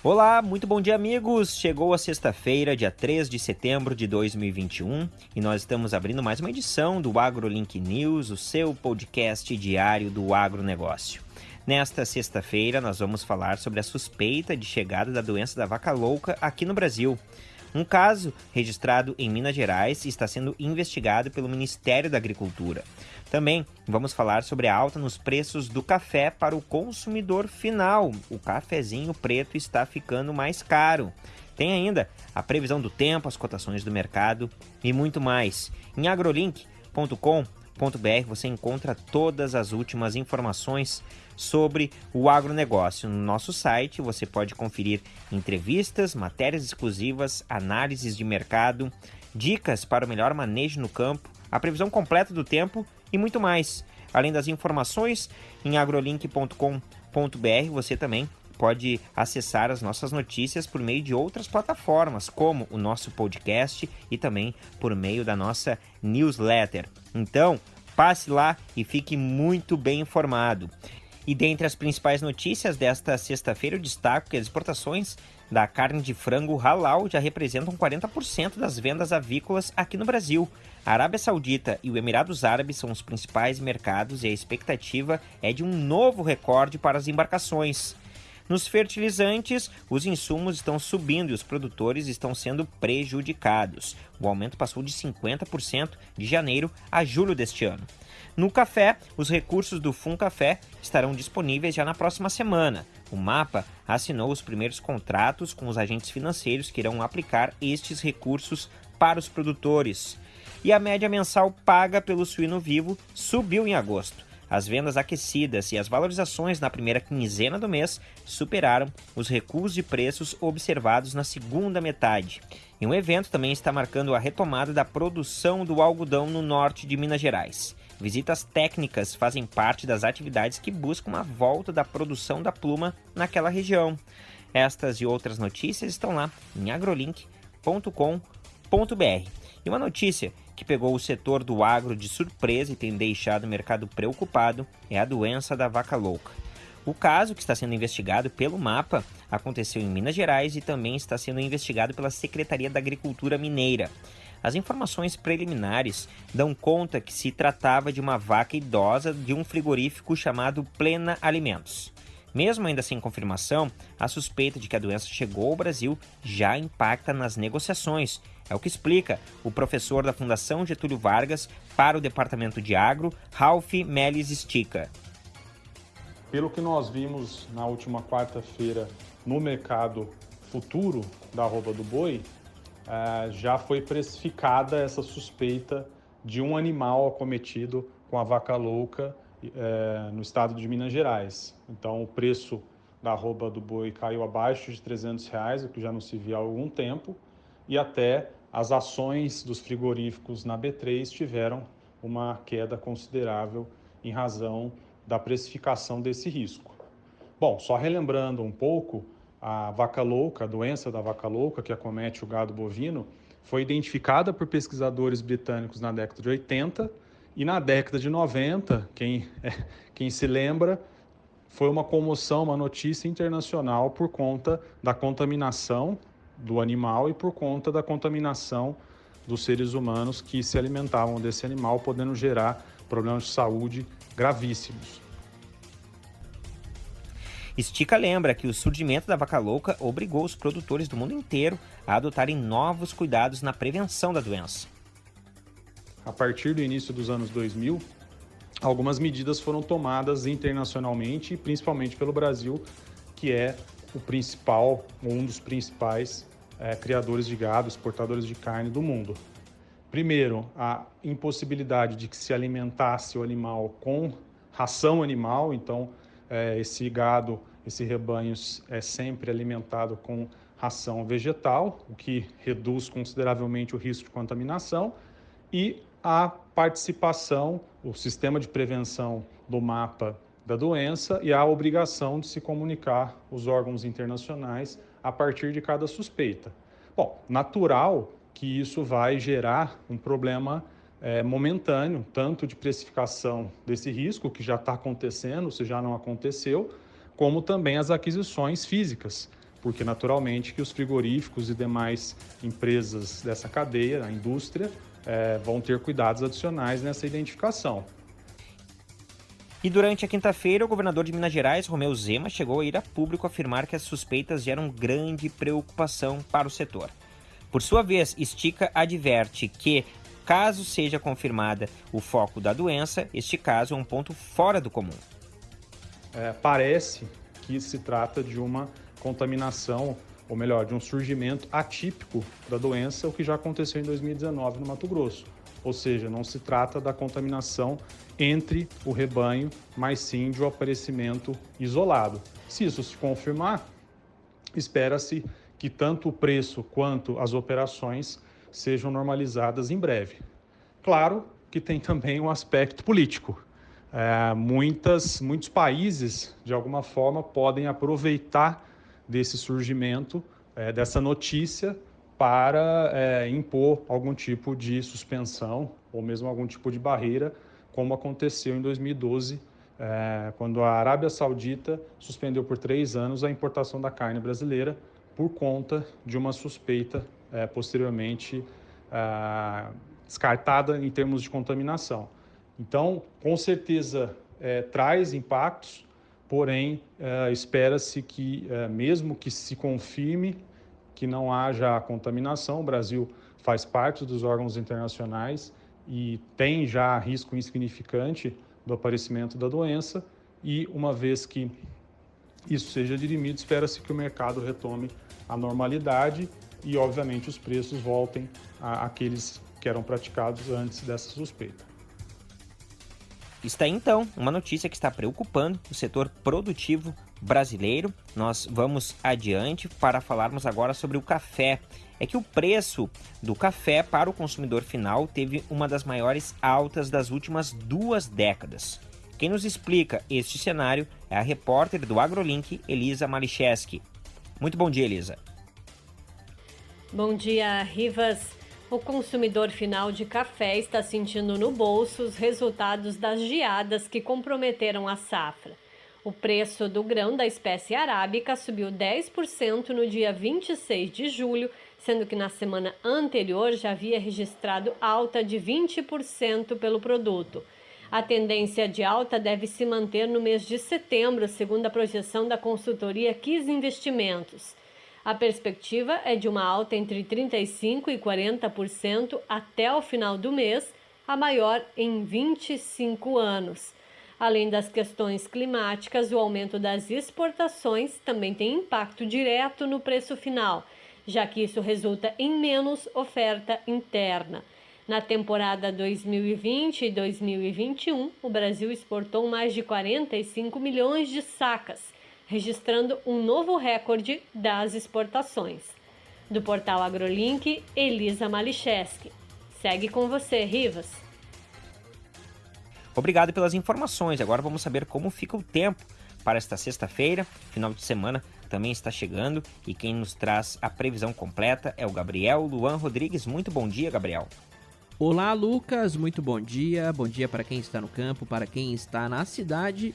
Olá, muito bom dia, amigos! Chegou a sexta-feira, dia 3 de setembro de 2021, e nós estamos abrindo mais uma edição do AgroLink News, o seu podcast diário do agronegócio. Nesta sexta-feira, nós vamos falar sobre a suspeita de chegada da doença da vaca louca aqui no Brasil. Um caso registrado em Minas Gerais está sendo investigado pelo Ministério da Agricultura. Também vamos falar sobre a alta nos preços do café para o consumidor final. O cafezinho preto está ficando mais caro. Tem ainda a previsão do tempo, as cotações do mercado e muito mais. Em agrolink.com.br você encontra todas as últimas informações sobre o agronegócio. No nosso site você pode conferir entrevistas, matérias exclusivas, análises de mercado, dicas para o melhor manejo no campo, a previsão completa do tempo e muito mais. Além das informações, em agrolink.com.br você também pode acessar as nossas notícias por meio de outras plataformas, como o nosso podcast e também por meio da nossa newsletter. Então, passe lá e fique muito bem informado. E dentre as principais notícias desta sexta-feira, eu destaco que as exportações da carne de frango halal já representam 40% das vendas avícolas aqui no Brasil. A Arábia Saudita e o Emirados Árabes são os principais mercados e a expectativa é de um novo recorde para as embarcações. Nos fertilizantes, os insumos estão subindo e os produtores estão sendo prejudicados. O aumento passou de 50% de janeiro a julho deste ano. No café, os recursos do Fun Café estarão disponíveis já na próxima semana. O Mapa assinou os primeiros contratos com os agentes financeiros que irão aplicar estes recursos para os produtores. E a média mensal paga pelo suíno vivo subiu em agosto. As vendas aquecidas e as valorizações na primeira quinzena do mês superaram os recuos de preços observados na segunda metade. E um evento também está marcando a retomada da produção do algodão no norte de Minas Gerais. Visitas técnicas fazem parte das atividades que buscam a volta da produção da pluma naquela região. Estas e outras notícias estão lá em agrolink.com.br. E uma notícia que pegou o setor do agro de surpresa e tem deixado o mercado preocupado é a doença da vaca louca. O caso, que está sendo investigado pelo MAPA, aconteceu em Minas Gerais e também está sendo investigado pela Secretaria da Agricultura Mineira. As informações preliminares dão conta que se tratava de uma vaca idosa de um frigorífico chamado Plena Alimentos. Mesmo ainda sem confirmação, a suspeita de que a doença chegou ao Brasil já impacta nas negociações. É o que explica o professor da Fundação Getúlio Vargas para o Departamento de Agro, Ralph Melis Stica. Pelo que nós vimos na última quarta-feira no mercado futuro da arroba do boi, uh, já foi precificada essa suspeita de um animal acometido com a vaca louca uh, no estado de Minas Gerais. Então, o preço da arroba do boi caiu abaixo de 300 reais, o que já não se via há algum tempo, e até as ações dos frigoríficos na B3 tiveram uma queda considerável em razão da precificação desse risco. Bom, só relembrando um pouco, a vaca louca, a doença da vaca louca que acomete o gado bovino, foi identificada por pesquisadores britânicos na década de 80 e na década de 90, quem, quem se lembra, foi uma comoção, uma notícia internacional por conta da contaminação do animal e por conta da contaminação dos seres humanos que se alimentavam desse animal, podendo gerar problemas de saúde gravíssimos. Estica lembra que o surgimento da vaca louca obrigou os produtores do mundo inteiro a adotarem novos cuidados na prevenção da doença. A partir do início dos anos 2000, algumas medidas foram tomadas internacionalmente, principalmente pelo Brasil, que é o principal, um dos principais é, criadores de gado, exportadores de carne do mundo. Primeiro, a impossibilidade de que se alimentasse o animal com ração animal, então é, esse gado, esse rebanho é sempre alimentado com ração vegetal, o que reduz consideravelmente o risco de contaminação, e a participação, o sistema de prevenção do mapa da doença e a obrigação de se comunicar os órgãos internacionais a partir de cada suspeita. Bom, natural que isso vai gerar um problema é, momentâneo, tanto de precificação desse risco, que já está acontecendo, se já não aconteceu, como também as aquisições físicas, porque naturalmente que os frigoríficos e demais empresas dessa cadeia, a indústria, é, vão ter cuidados adicionais nessa identificação. E durante a quinta-feira, o governador de Minas Gerais, Romeu Zema, chegou a ir a público afirmar que as suspeitas geram grande preocupação para o setor. Por sua vez, Estica adverte que, caso seja confirmada o foco da doença, este caso é um ponto fora do comum. É, parece que se trata de uma contaminação, ou melhor, de um surgimento atípico da doença, o que já aconteceu em 2019 no Mato Grosso. Ou seja, não se trata da contaminação entre o rebanho, mas sim de um aparecimento isolado. Se isso se confirmar, espera-se que tanto o preço quanto as operações sejam normalizadas em breve. Claro que tem também um aspecto político. É, muitas, muitos países, de alguma forma, podem aproveitar desse surgimento, é, dessa notícia, para é, impor algum tipo de suspensão ou mesmo algum tipo de barreira, como aconteceu em 2012, é, quando a Arábia Saudita suspendeu por três anos a importação da carne brasileira por conta de uma suspeita é, posteriormente é, descartada em termos de contaminação. Então, com certeza, é, traz impactos, porém, é, espera-se que, é, mesmo que se confirme que não haja contaminação, o Brasil faz parte dos órgãos internacionais e tem já risco insignificante do aparecimento da doença, e uma vez que isso seja dirimido, espera-se que o mercado retome a normalidade e, obviamente, os preços voltem àqueles que eram praticados antes dessa suspeita. Está então uma notícia que está preocupando o setor produtivo brasileiro. Nós vamos adiante para falarmos agora sobre o café. É que o preço do café para o consumidor final teve uma das maiores altas das últimas duas décadas. Quem nos explica este cenário é a repórter do AgroLink, Elisa Malicheski. Muito bom dia, Elisa. Bom dia, Rivas. O consumidor final de café está sentindo no bolso os resultados das geadas que comprometeram a safra. O preço do grão da espécie arábica subiu 10% no dia 26 de julho, sendo que na semana anterior já havia registrado alta de 20% pelo produto. A tendência de alta deve se manter no mês de setembro, segundo a projeção da consultoria Kiss Investimentos. A perspectiva é de uma alta entre 35% e 40% até o final do mês, a maior em 25 anos. Além das questões climáticas, o aumento das exportações também tem impacto direto no preço final, já que isso resulta em menos oferta interna. Na temporada 2020 e 2021, o Brasil exportou mais de 45 milhões de sacas registrando um novo recorde das exportações. Do portal AgroLink, Elisa Malicheski. Segue com você, Rivas. Obrigado pelas informações. Agora vamos saber como fica o tempo para esta sexta-feira. Final de semana também está chegando e quem nos traz a previsão completa é o Gabriel Luan Rodrigues. Muito bom dia, Gabriel. Olá, Lucas. Muito bom dia. Bom dia para quem está no campo, para quem está na cidade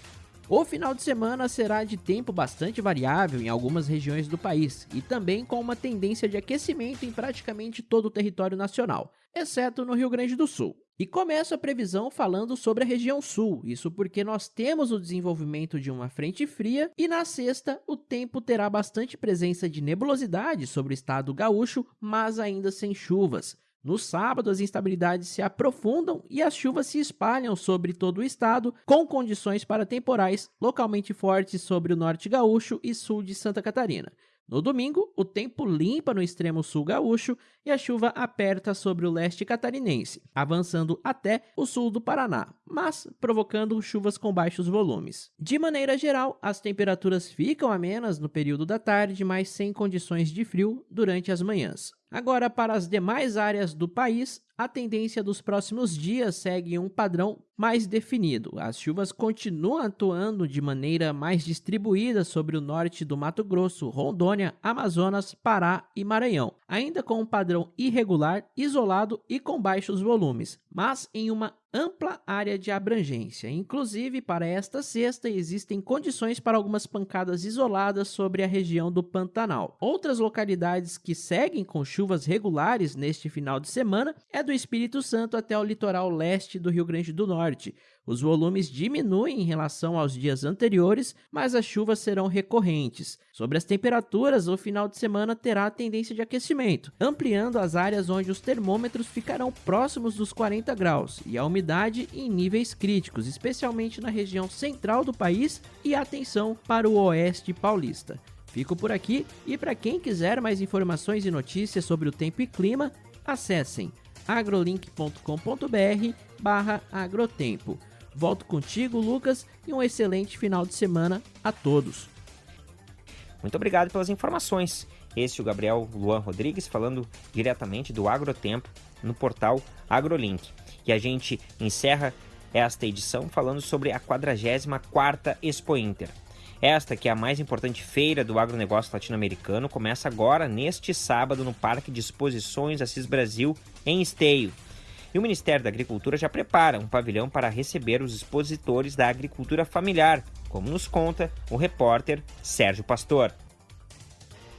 o final de semana será de tempo bastante variável em algumas regiões do país e também com uma tendência de aquecimento em praticamente todo o território nacional, exceto no Rio Grande do Sul. E começo a previsão falando sobre a região sul, isso porque nós temos o desenvolvimento de uma frente fria e na sexta o tempo terá bastante presença de nebulosidade sobre o estado gaúcho, mas ainda sem chuvas. No sábado, as instabilidades se aprofundam e as chuvas se espalham sobre todo o estado, com condições para temporais localmente fortes sobre o norte gaúcho e sul de Santa Catarina. No domingo, o tempo limpa no extremo sul gaúcho e a chuva aperta sobre o leste catarinense, avançando até o sul do Paraná, mas provocando chuvas com baixos volumes. De maneira geral, as temperaturas ficam amenas no período da tarde, mas sem condições de frio durante as manhãs. Agora, para as demais áreas do país, a tendência dos próximos dias segue um padrão mais definido. As chuvas continuam atuando de maneira mais distribuída sobre o norte do Mato Grosso, Rondônia, Amazonas, Pará e Maranhão, ainda com um padrão irregular, isolado e com baixos volumes, mas em uma ampla área de abrangência. Inclusive, para esta sexta, existem condições para algumas pancadas isoladas sobre a região do Pantanal. Outras localidades que seguem com chuvas regulares neste final de semana é do Espírito Santo até o litoral leste do Rio Grande do Norte. Os volumes diminuem em relação aos dias anteriores, mas as chuvas serão recorrentes. Sobre as temperaturas, o final de semana terá tendência de aquecimento, ampliando as áreas onde os termômetros ficarão próximos dos 40 graus e a umidade em níveis críticos, especialmente na região central do país e atenção para o oeste paulista. Fico por aqui e para quem quiser mais informações e notícias sobre o tempo e clima, acessem agrolink.com.br/agrotempo. Volto contigo, Lucas, e um excelente final de semana a todos. Muito obrigado pelas informações. Este é o Gabriel Luan Rodrigues falando diretamente do Agrotempo no portal AgroLink. E a gente encerra esta edição falando sobre a 44ª Expo Inter. Esta, que é a mais importante feira do agronegócio latino-americano, começa agora, neste sábado, no Parque de Exposições Assis Brasil, em Esteio. E o Ministério da Agricultura já prepara um pavilhão para receber os expositores da agricultura familiar, como nos conta o repórter Sérgio Pastor.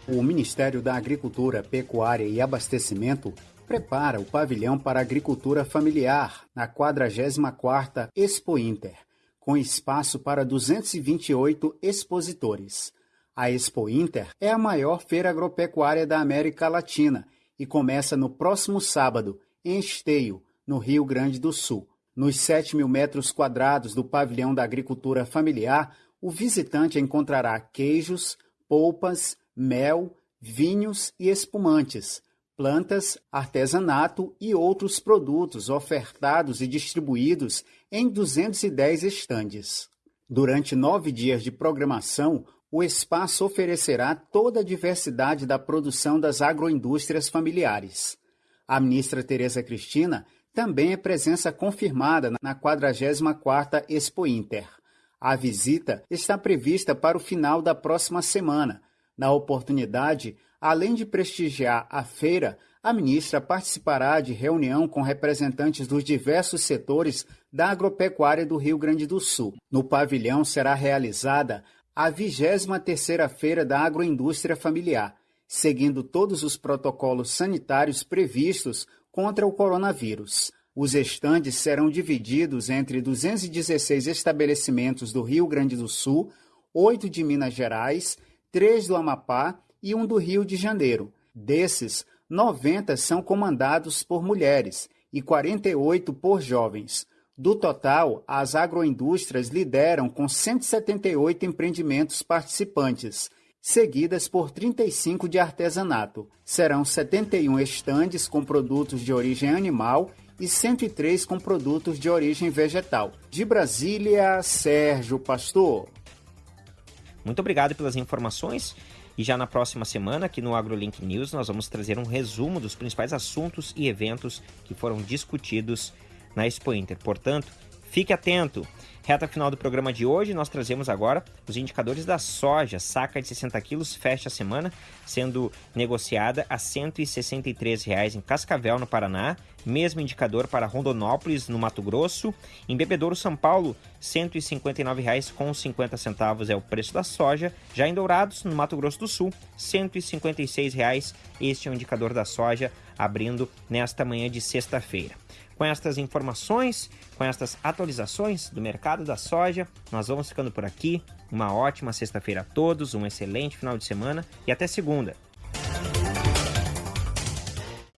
O Ministério da Agricultura, Pecuária e Abastecimento prepara o pavilhão para a agricultura familiar na 44ª Expo Inter, com espaço para 228 expositores. A Expo Inter é a maior feira agropecuária da América Latina e começa no próximo sábado, em Esteio, no Rio Grande do Sul. Nos 7 mil metros quadrados do pavilhão da agricultura familiar, o visitante encontrará queijos, polpas, mel, vinhos e espumantes, plantas, artesanato e outros produtos ofertados e distribuídos em 210 estandes. Durante nove dias de programação, o espaço oferecerá toda a diversidade da produção das agroindústrias familiares. A ministra Tereza Cristina também é presença confirmada na 44ª Expo Inter. A visita está prevista para o final da próxima semana. Na oportunidade, além de prestigiar a feira, a ministra participará de reunião com representantes dos diversos setores da agropecuária do Rio Grande do Sul. No pavilhão será realizada a 23ª Feira da Agroindústria Familiar, seguindo todos os protocolos sanitários previstos contra o coronavírus. Os estandes serão divididos entre 216 estabelecimentos do Rio Grande do Sul, oito de Minas Gerais, três do Amapá e um do Rio de Janeiro. Desses, 90 são comandados por mulheres e 48 por jovens. Do total, as agroindústrias lideram com 178 empreendimentos participantes seguidas por 35 de artesanato. Serão 71 estandes com produtos de origem animal e 103 com produtos de origem vegetal. De Brasília, Sérgio Pastor. Muito obrigado pelas informações. E já na próxima semana, aqui no AgroLink News, nós vamos trazer um resumo dos principais assuntos e eventos que foram discutidos na Expo Inter. Portanto, fique atento. Reta final do programa de hoje, nós trazemos agora os indicadores da soja. Saca de 60 quilos fecha a semana, sendo negociada a R$ 163,00 em Cascavel, no Paraná. Mesmo indicador para Rondonópolis, no Mato Grosso. Em Bebedouro, São Paulo, R$ 159,50 é o preço da soja. Já em Dourados, no Mato Grosso do Sul, R$ 156,00. Este é o indicador da soja, abrindo nesta manhã de sexta-feira. Com estas informações, com estas atualizações do mercado da soja, nós vamos ficando por aqui. Uma ótima sexta-feira a todos, um excelente final de semana e até segunda.